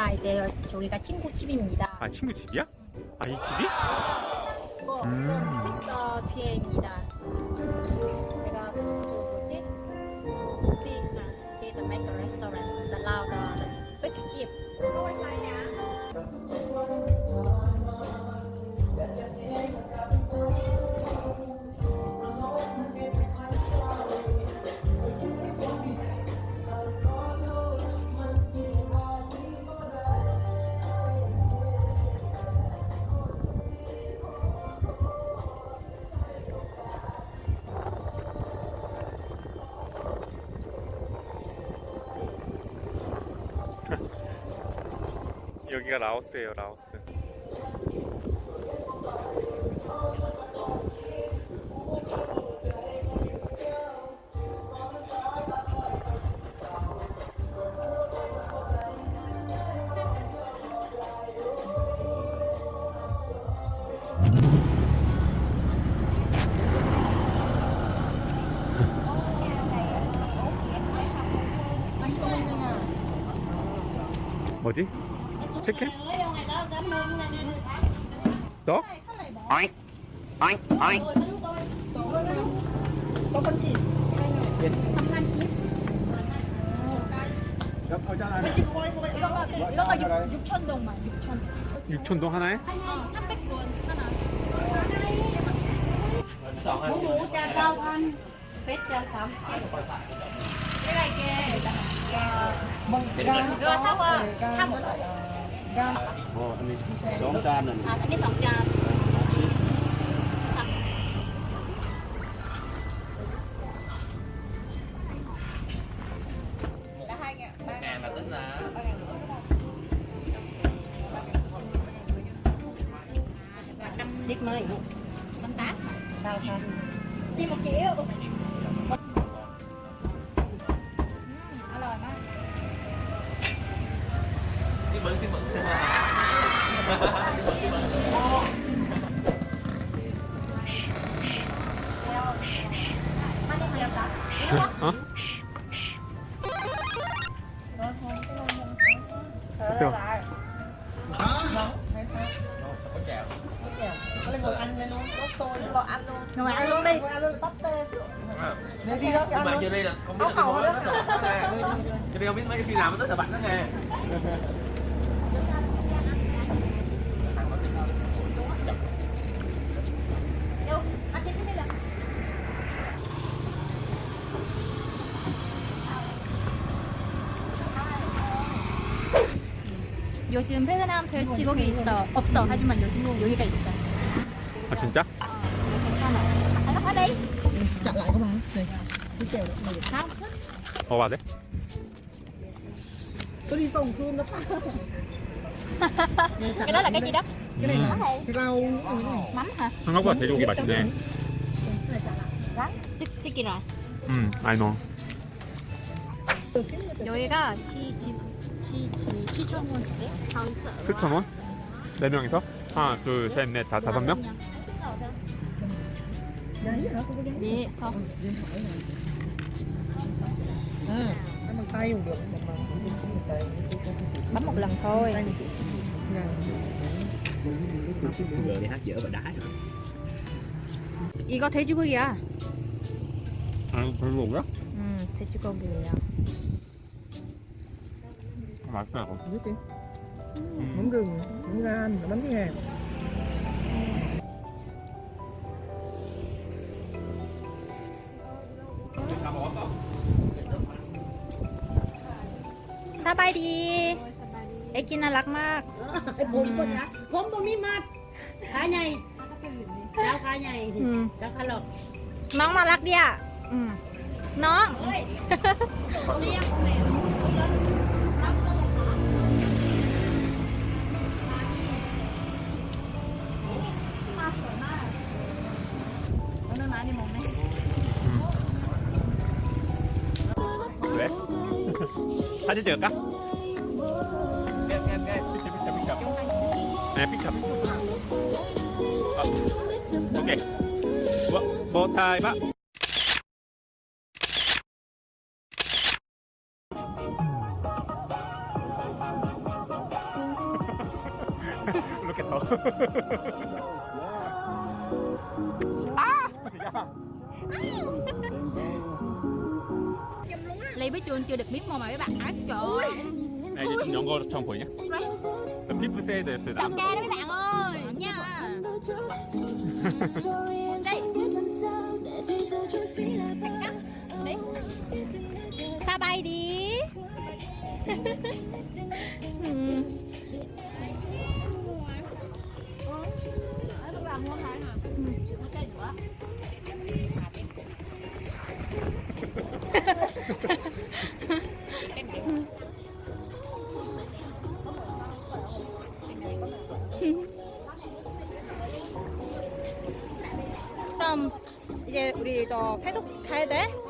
왔습니다. 이제 저기가 친구 집입니다. 아 친구 집이야? 아 이 집이? 어, 음. 어, 뒤에입니다. 제가 그 뭐지? See the make a restaurant, the lao the bếp 집. 여기가 라오스예요 라오스 뭐지? 치킨? 너? Oink, oink, oink. 이거가 6천 동만 6천. 6천동 하나에? 300원 하나. sao qua sao một bộ anh đi sống cha này à anh đi sống cha ngàn là tính là năm lít mới năm sao sao đi một triệu 어? Được. Ngồi ăn luôn đi À. Nhưng mà chưa đi là không biết là cái món đó là không biết mấy khi nào mới tới là bạn đó nghe. 요즘 베트남 돼지고기 있어. 없어. 하지만 요즘 여기가 있어. 아 진짜? lại các bạn này cái kèo này Không. 먹어봐야 돼? có đi tổng cơm nó Cái đó là cái gì đó? cái này 음, là rau Mắm hả? 생각보다 돼지고기 맛있네 Rắn. Sticky rồi. 음 알노 여기가 치치 치치 치천 원인데. 7,000원? 4명이서? 하나 둘 셋 넷 다 다섯 명? 네, 서 à ăn tay cũng được bằng bằng bằng tay bấm một lần thôi. tay này Nhà. Giờ đi hát dở và đá rồi. 이거 돼지고기야. 아 돼지고기야? 음, 돼지고기예요. 맛있다 이거 biết đi 음. mắm gừng mắm gan mắm cái hèm 사바이디. 애기 나락막. ไอ้ผมคนนะผมบ่มีมัดขาใหญ่เจ้าขาใหญ่ อืม เจ้าขาหลอก น้องน่ารักดีอ่ะอืมน้อง เฮ้ยเลี้ยงแม่ 오늘 사진 찍을까? 삐쳐 삐쳐 삐쳐 네 삐쳐 아, 오케이 뭐, 뭐 타이바 맛있겠다. 아! 야. lấy với Chun chưa được miếng mồm mà mấy bạn. Á Trời ơi. Này chị nhóm cô trong khối nhé Tập clip với xe để từ giảm ca đó mấy bạn ơi nha Đây. Sao bay đi. Ừ. Ừ. 그럼 이제 우리 더 계속 가야 돼?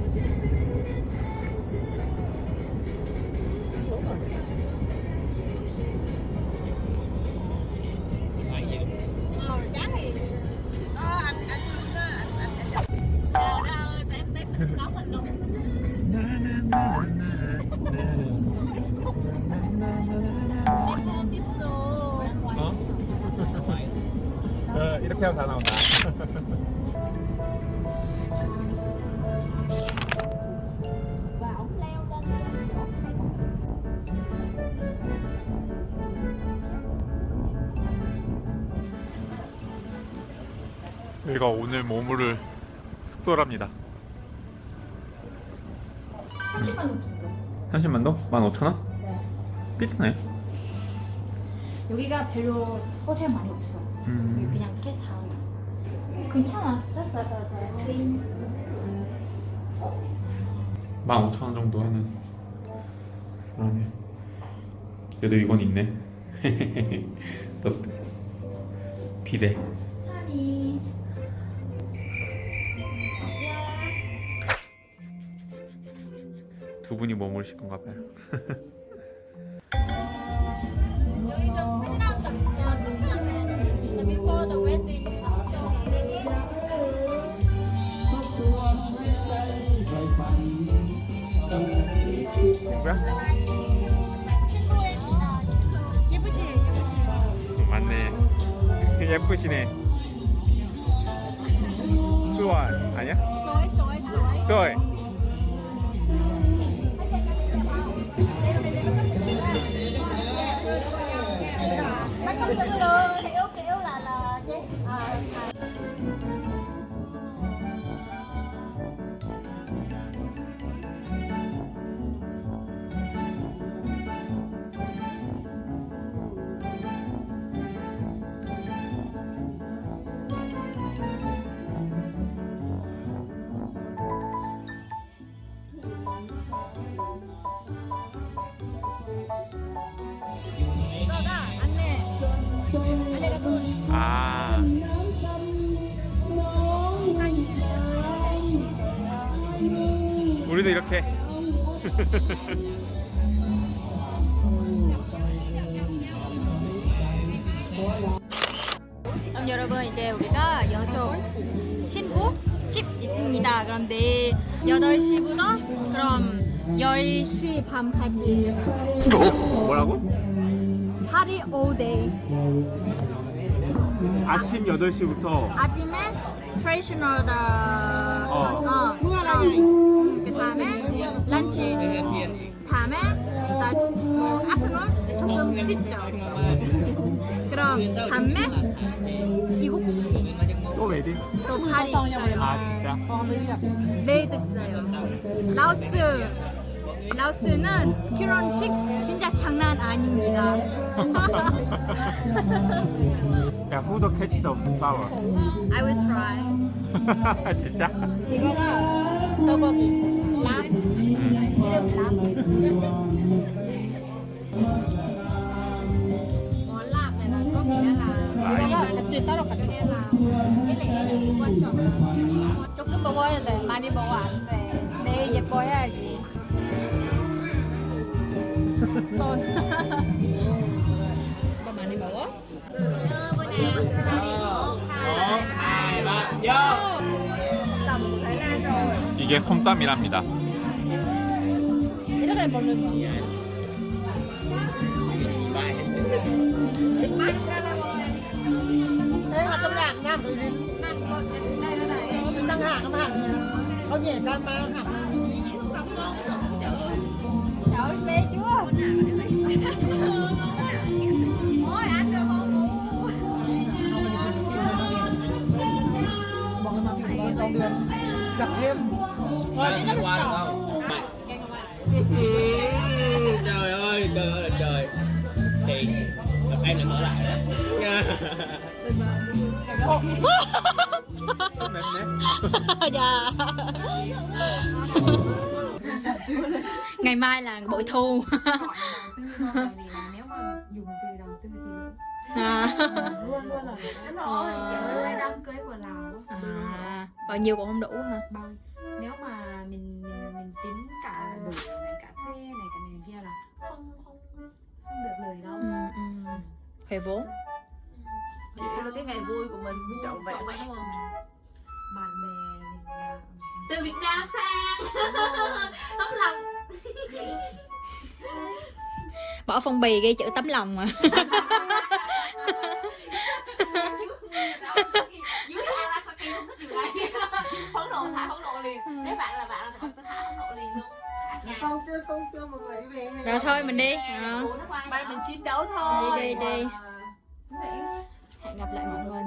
하면 다 나온다. 여기가 오늘 머무를 숙소랍니다. 30만 원 정도 30만도? 15,000원? 비싸네. 여기가 별로 호텔 많이 없어 음. 그냥 게스트하우스 괜찮아 트윈 15,000원 정도 하는 그러면 그래도 이건 있네. 또 비대. 하니 두 분이 머무르실 건가 봐요. 친구입니다 친구 예쁘지 예쁘지 맞네. 예쁘시네. 수원 아니야? 좋아해 좋아해 아. 우리도 이렇게. 그럼 여러분 이제 우리가 여쪽 신부 집 있습니다. 그럼 내일 8시부터 그럼 10시 밤까지 뭐라고? party all day 아침 8시부터 아침에 traditional 어. 어. 그 다음에 lunch 다음에 나 afternoon 조금 쉬죠? 그럼 밤에 7시. 또 웨딩? 또 파리 있어요. 아 진짜? 내일도 있어요. 라오스 라오스는 결혼식 진짜 장난 아닙니다. 야, 후더 캐치 더 파워. I will try. 진짜? 이거가 떡볶이. 랍 이름 랍 같이 따로 조금 먹어야 돼. 많이 먹어 안 돼 mà hạ. Qua được không? Trời ơi, trời ơi là trời. Thì gặp em lại mở lại đó. Dạ. Ngày mai là bội thu. nếu mà dùng từ đầu tư thì à. luôn luôn là Ờ. rơi đám cưới của lào à. Bao nhiêu cũng không đủ hả? bao nếu mà tính cả đủ này cả thuê này cả này kia là không không không được lời đâu Ừ, ừ. Huề vốn. Vậy sao cái ngày vui của mình trọn vẹn đúng không? bạn bè mình Từ Việt Nam sang Tấm lòng Bỏ phong bì ghi chữ tấm lòng mà. Dưới cái Arasaki không thích điều này Phẫn nộ thả phẫn nộ liền Nếu bạn là bạn là bạn sẽ thả phẫn nộ liền luôn Xong chưa, xong chưa, mọi người đi về. hay Rồi không? thôi mình đi. Ờ. Mai mình chiến đấu thôi Đi đi đi. Hẹn gặp lại mọi người